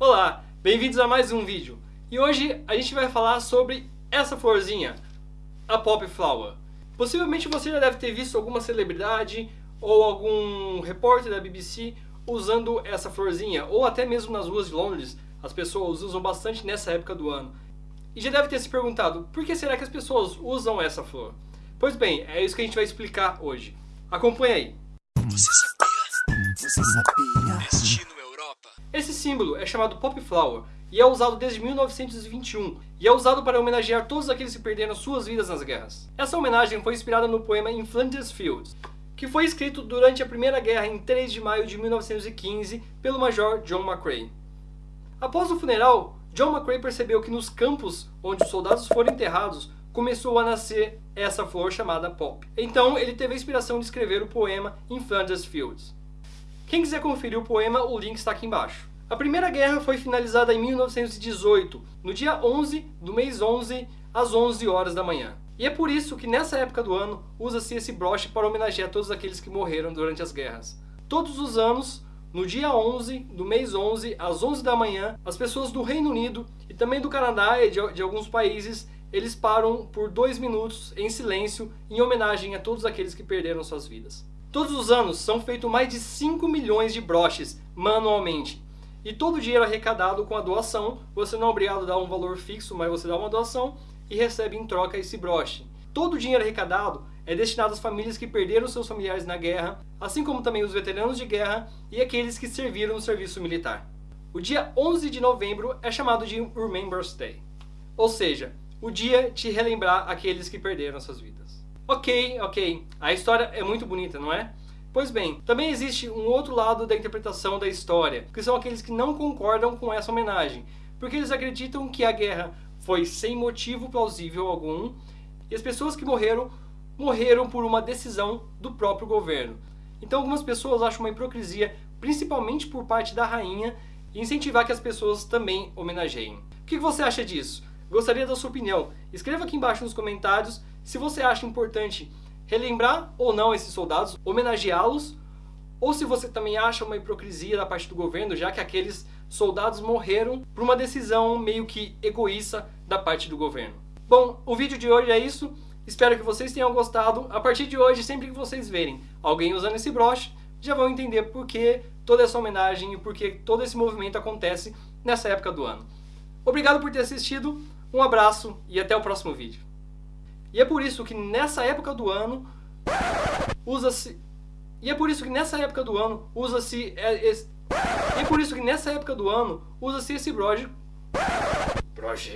Olá, bem-vindos a mais um vídeo. E hoje a gente vai falar sobre essa florzinha, a Pop Flower. Possivelmente você já deve ter visto alguma celebridade ou algum repórter da BBC usando essa florzinha, ou até mesmo nas ruas de Londres, as pessoas usam bastante nessa época do ano. E já deve ter se perguntado, por que será que as pessoas usam essa flor? Pois bem, é isso que a gente vai explicar hoje. Acompanhe aí. Você sabia? Você sabia? Esse símbolo é chamado Pop Flower e é usado desde 1921 e é usado para homenagear todos aqueles que perderam suas vidas nas guerras. Essa homenagem foi inspirada no poema In Flanders Fields, que foi escrito durante a Primeira Guerra em 3 de maio de 1915 pelo Major John McCrae. Após o funeral, John McCrae percebeu que nos campos onde os soldados foram enterrados começou a nascer essa flor chamada pop. Então ele teve a inspiração de escrever o poema In Flanders Fields. Quem quiser conferir o poema, o link está aqui embaixo. A Primeira Guerra foi finalizada em 1918, no dia 11 do mês 11, às 11 horas da manhã. E é por isso que nessa época do ano usa-se esse broche para homenagear todos aqueles que morreram durante as guerras. Todos os anos, no dia 11 do mês 11, às 11 da manhã, as pessoas do Reino Unido e também do Canadá e de, de alguns países eles param por dois minutos em silêncio em homenagem a todos aqueles que perderam suas vidas. Todos os anos são feitos mais de 5 milhões de broches manualmente. E todo o dinheiro arrecadado com a doação, você não é obrigado a dar um valor fixo, mas você dá uma doação e recebe em troca esse broche. Todo o dinheiro arrecadado é destinado às famílias que perderam seus familiares na guerra, assim como também os veteranos de guerra e aqueles que serviram no serviço militar. O dia 11 de novembro é chamado de Remembrance Day, ou seja, o dia de relembrar aqueles que perderam suas vidas. Ok, ok, a história é muito bonita, não é? Pois bem, também existe um outro lado da interpretação da história, que são aqueles que não concordam com essa homenagem, porque eles acreditam que a guerra foi sem motivo plausível algum, e as pessoas que morreram, morreram por uma decisão do próprio governo. Então algumas pessoas acham uma hipocrisia, principalmente por parte da rainha, incentivar que as pessoas também homenageiem. O que você acha disso? Gostaria da sua opinião. Escreva aqui embaixo nos comentários se você acha importante relembrar ou não esses soldados, homenageá-los, ou se você também acha uma hipocrisia da parte do governo, já que aqueles soldados morreram por uma decisão meio que egoísta da parte do governo. Bom, o vídeo de hoje é isso. Espero que vocês tenham gostado. A partir de hoje, sempre que vocês verem alguém usando esse broche, já vão entender por que toda essa homenagem e por que todo esse movimento acontece nessa época do ano. Obrigado por ter assistido. Um abraço e até o próximo vídeo. E é por isso que nessa época do ano usa-se e é por isso que nessa época do ano usa-se é, e é por isso que nessa época do ano usa-se esse broche broche